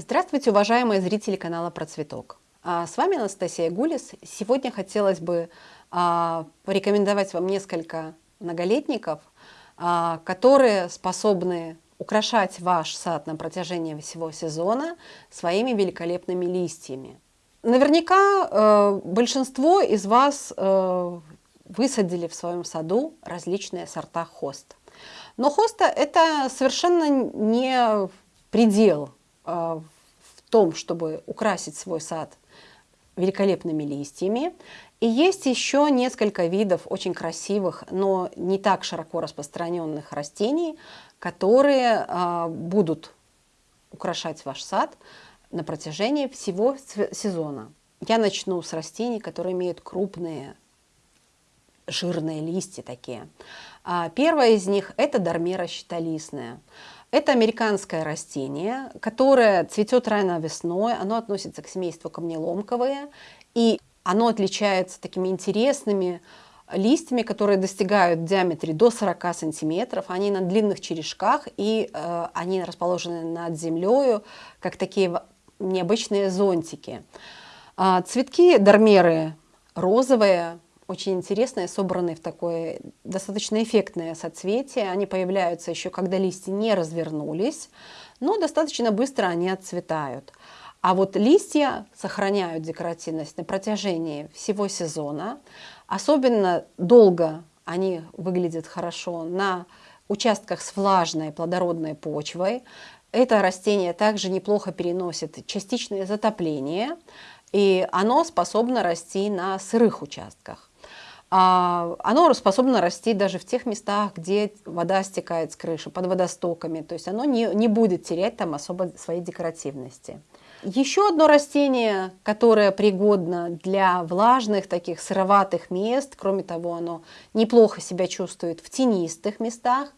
Здравствуйте, уважаемые зрители канала Про Цветок. А, с вами Анастасия Гулис. Сегодня хотелось бы а, порекомендовать вам несколько многолетников, а, которые способны украшать ваш сад на протяжении всего сезона своими великолепными листьями. Наверняка э, большинство из вас э, высадили в своем саду различные сорта хост. Но хоста это совершенно не предел в том, чтобы украсить свой сад великолепными листьями. И есть еще несколько видов очень красивых, но не так широко распространенных растений, которые а, будут украшать ваш сад на протяжении всего сезона. Я начну с растений, которые имеют крупные жирные листья такие. А, первое из них – это дармера щитолистная. Это американское растение, которое цветет рано весной, оно относится к семейству камнеломковые, и оно отличается такими интересными листьями, которые достигают в диаметре до 40 сантиметров. Они на длинных черешках, и э, они расположены над землей, как такие необычные зонтики. А, цветки дармеры розовые, очень интересные, собранные в такое достаточно эффектное соцветие. Они появляются еще, когда листья не развернулись, но достаточно быстро они отцветают. А вот листья сохраняют декоративность на протяжении всего сезона. Особенно долго они выглядят хорошо на участках с влажной плодородной почвой. Это растение также неплохо переносит частичное затопление, и оно способно расти на сырых участках. А, оно способно расти даже в тех местах, где вода стекает с крыши, под водостоками. То есть оно не, не будет терять там особо своей декоративности. Еще одно растение, которое пригодно для влажных, таких сыроватых мест, кроме того, оно неплохо себя чувствует в тенистых местах,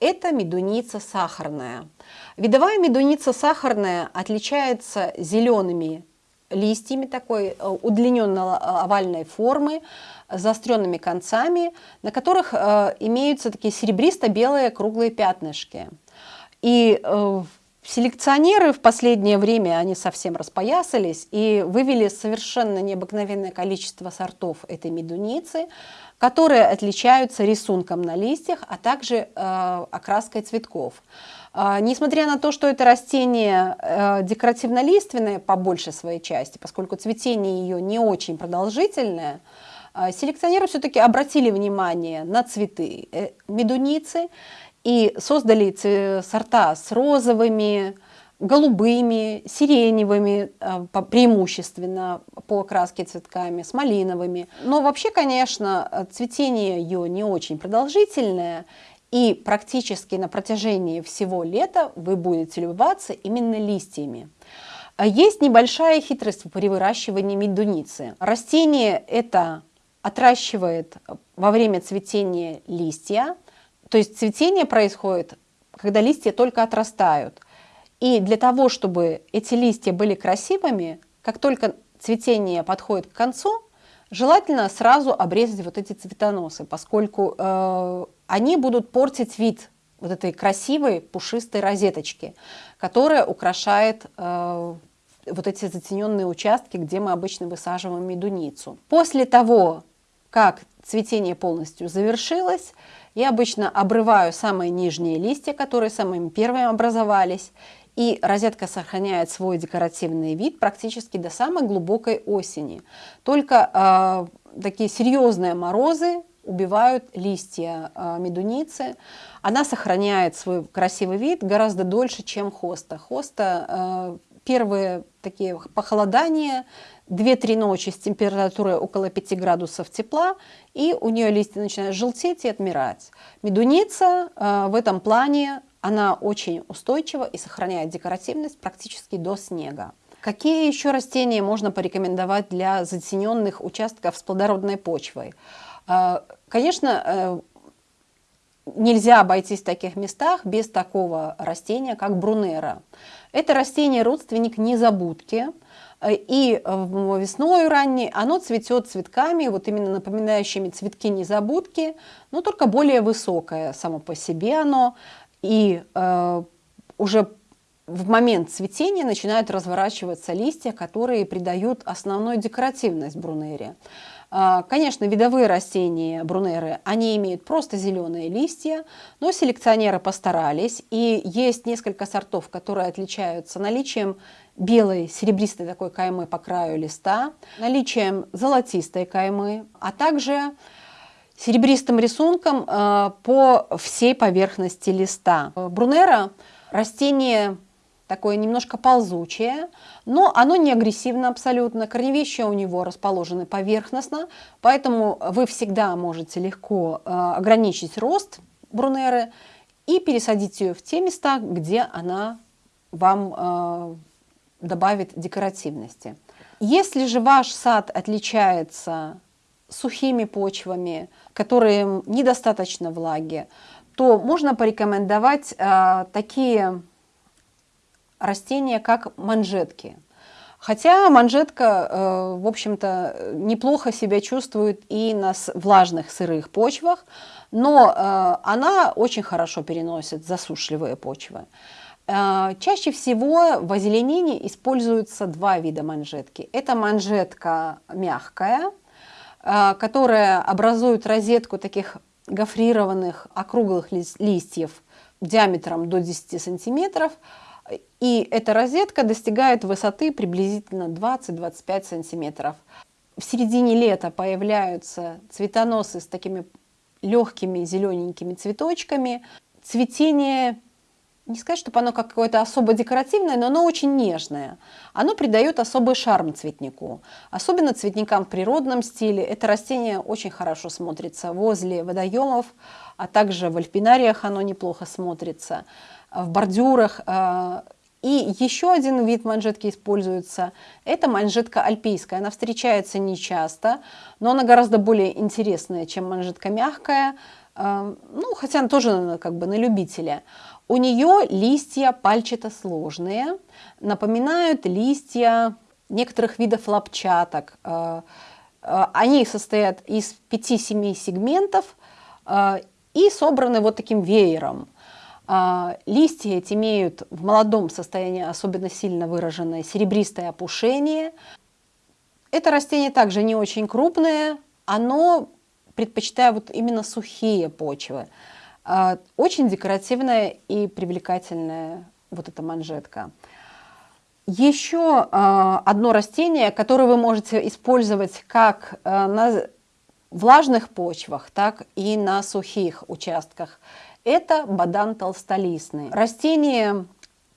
это медуница сахарная. Видовая медуница сахарная отличается зелеными листьями такой э, удлиненно-овальной формы, заостренными концами, на которых э, имеются такие серебристо-белые круглые пятнышки. И э, селекционеры в последнее время, они совсем распоясались и вывели совершенно необыкновенное количество сортов этой медуницы, которые отличаются рисунком на листьях, а также э, окраской цветков. Э, несмотря на то, что это растение э, декоративно-лиственное по большей своей части, поскольку цветение ее не очень продолжительное, а, селекционеры все-таки обратили внимание на цветы э, медуницы и создали сорта с розовыми, голубыми, сиреневыми, а, преимущественно по окраске цветками, с малиновыми. Но вообще, конечно, цветение ее не очень продолжительное, и практически на протяжении всего лета вы будете любоваться именно листьями. Есть небольшая хитрость при выращивании медуницы. Растение это отращивает во время цветения листья. То есть цветение происходит, когда листья только отрастают. И для того, чтобы эти листья были красивыми, как только цветение подходит к концу, желательно сразу обрезать вот эти цветоносы, поскольку э, они будут портить вид вот этой красивой пушистой розеточки, которая украшает э, вот эти затененные участки, где мы обычно высаживаем медуницу. После того, как цветение полностью завершилось, я обычно обрываю самые нижние листья, которые самыми первыми образовались, и розетка сохраняет свой декоративный вид практически до самой глубокой осени. Только э, такие серьезные морозы убивают листья э, медуницы. Она сохраняет свой красивый вид гораздо дольше, чем хоста. Хоста э, первые такие похолодания 2-3 ночи с температурой около 5 градусов тепла, и у нее листья начинают желтеть и отмирать. Медуница э, в этом плане, она очень устойчива и сохраняет декоративность практически до снега. Какие еще растения можно порекомендовать для затененных участков с плодородной почвой? Э, конечно, э, нельзя обойтись в таких местах без такого растения, как брунера. Это растение родственник незабудки, Э, и э, весной ранней оно цветет цветками, вот именно напоминающими цветки незабудки, но только более высокое само по себе оно. И э, уже в момент цветения начинают разворачиваться листья, которые придают основную декоративность брунере. А, конечно, видовые растения брунеры, они имеют просто зеленые листья, но селекционеры постарались, и есть несколько сортов, которые отличаются наличием белой серебристой такой каймы по краю листа, наличием золотистой каймы, а также серебристым рисунком а, по всей поверхности листа. Брунера – растение такое немножко ползучее, но оно не агрессивно абсолютно. Корневища у него расположены поверхностно, поэтому вы всегда можете легко э, ограничить рост брунеры и пересадить ее в те места, где она вам э, добавит декоративности. Если же ваш сад отличается сухими почвами, которые недостаточно влаги, то можно порекомендовать э, такие растения, как манжетки. Хотя манжетка, э, в общем-то, неплохо себя чувствует и на влажных сырых почвах, но э, она очень хорошо переносит засушливые почвы. Э, чаще всего в озеленении используются два вида манжетки. Это манжетка мягкая, которая образует розетку таких гофрированных округлых листьев диаметром до 10 сантиметров, и эта розетка достигает высоты приблизительно 20-25 сантиметров. В середине лета появляются цветоносы с такими легкими зелененькими цветочками. Цветение, не сказать, чтобы оно какое-то особо декоративное, но оно очень нежное. Оно придает особый шарм цветнику. Особенно цветникам в природном стиле. Это растение очень хорошо смотрится возле водоемов, а также в альпинариях оно неплохо смотрится в бордюрах. Э, и еще один вид манжетки используется. Это манжетка альпийская. Она встречается нечасто, но она гораздо более интересная, чем манжетка мягкая. Э, ну, хотя она тоже как бы на любителя. У нее листья пальчато-сложные, напоминают листья некоторых видов лапчаток. Э, они состоят из 5-7 сегментов и собраны вот таким веером. Листья эти имеют в молодом состоянии особенно сильно выраженное серебристое опушение. Это растение также не очень крупное, оно предпочитает вот именно сухие почвы. А, очень декоративная и привлекательная вот эта манжетка. Еще а, одно растение, которое вы можете использовать как на влажных почвах, так и на сухих участках – это бадан толстолистный. Растение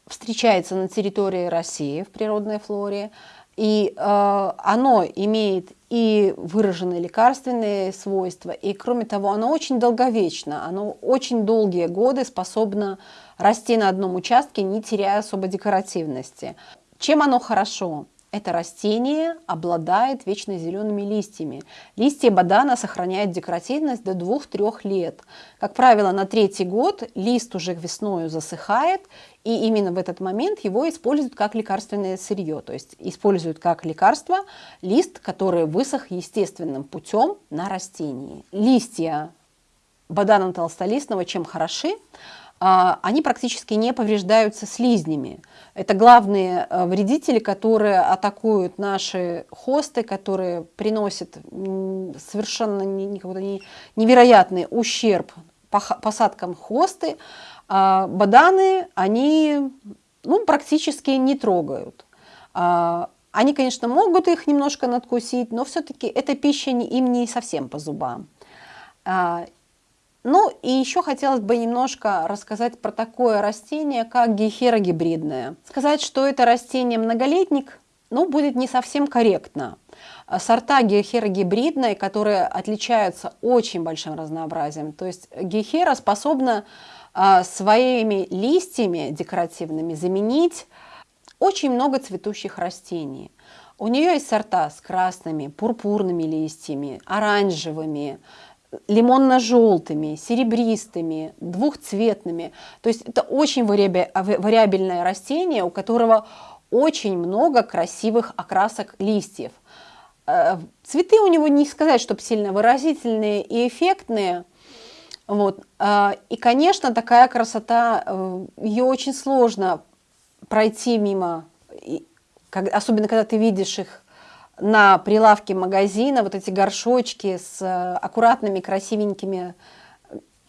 встречается на территории России в природной флоре, и э, оно имеет и выраженные лекарственные свойства, и кроме того, оно очень долговечно, оно очень долгие годы способно расти на одном участке, не теряя особо декоративности. Чем оно хорошо? Это растение обладает вечно зелеными листьями. Листья бадана сохраняют декоративность до 2-3 лет. Как правило, на третий год лист уже весною засыхает, и именно в этот момент его используют как лекарственное сырье. То есть используют как лекарство лист, который высох естественным путем на растении. Листья бадана толстолистного чем хороши? А, они практически не повреждаются слизнями. Это главные э, вредители, которые атакуют наши хосты, которые приносят совершенно невероятный ущерб посадкам хосты. А баданы они ну, практически не трогают. А, они, конечно, могут их немножко надкусить, но все-таки эта пища им не совсем по зубам. Ну и еще хотелось бы немножко рассказать про такое растение, как гейхера гибридная. Сказать, что это растение многолетник, ну, будет не совсем корректно. Сорта гейхера гибридной, которые отличаются очень большим разнообразием. То есть гейхера способна а, своими листьями декоративными заменить очень много цветущих растений. У нее есть сорта с красными, пурпурными листьями, оранжевыми, лимонно-желтыми, серебристыми, двухцветными. То есть это очень вариабельное растение, у которого очень много красивых окрасок листьев. Э, цветы у него не сказать, чтобы сильно выразительные и эффектные. Вот. Э, и, конечно, такая красота, э, ее очень сложно пройти мимо, особенно когда ты видишь их на прилавке магазина, вот эти горшочки с э, аккуратными, красивенькими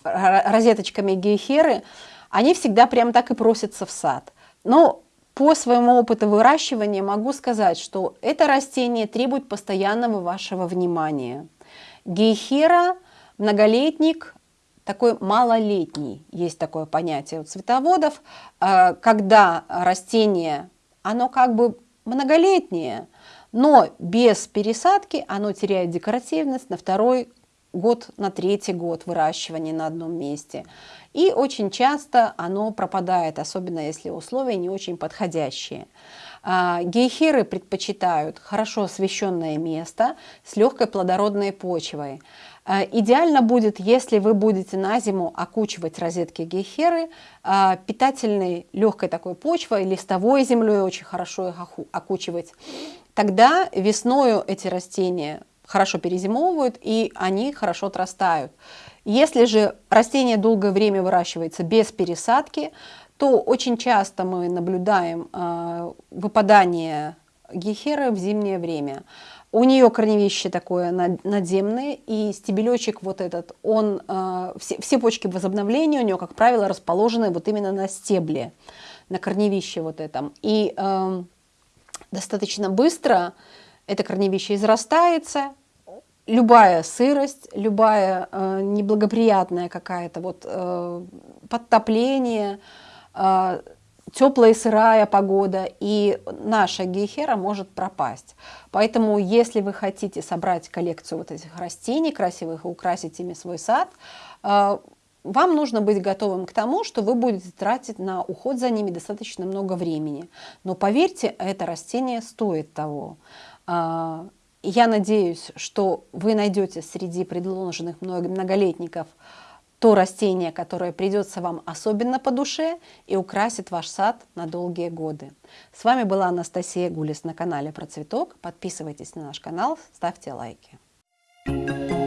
розеточками гейхеры, они всегда прям так и просятся в сад. Но по своему опыту выращивания могу сказать, что это растение требует постоянного вашего внимания. Гейхера, многолетник, такой малолетний, есть такое понятие у цветоводов, э, когда растение, оно как бы многолетнее, но без пересадки оно теряет декоративность на второй год, на третий год выращивания на одном месте. И очень часто оно пропадает, особенно если условия не очень подходящие. А, гейхеры предпочитают хорошо освещенное место с легкой плодородной почвой. А, идеально будет, если вы будете на зиму окучивать розетки гейхеры а, питательной легкой такой почвой, листовой землей очень хорошо их окучивать. Тогда весною эти растения хорошо перезимовывают и они хорошо отрастают. Если же растение долгое время выращивается без пересадки, то очень часто мы наблюдаем э, выпадание гехеры в зимнее время. У нее корневище такое надземное, и стебелечек вот этот, он, э, все, все почки возобновления у нее, как правило, расположены вот именно на стебле, на корневище вот этом. И э, достаточно быстро это корневище израстается, любая сырость, любая э, неблагоприятная какая-то вот э, подтопление, э, теплая и сырая погода, и наша гейхера может пропасть. Поэтому, если вы хотите собрать коллекцию вот этих растений красивых и украсить ими свой сад, э, вам нужно быть готовым к тому, что вы будете тратить на уход за ними достаточно много времени. Но поверьте, это растение стоит того. Э, я надеюсь, что вы найдете среди предложенных многолетников то растение, которое придется вам особенно по душе и украсит ваш сад на долгие годы. С вами была Анастасия Гулис на канале Про Цветок. Подписывайтесь на наш канал, ставьте лайки. Thank you.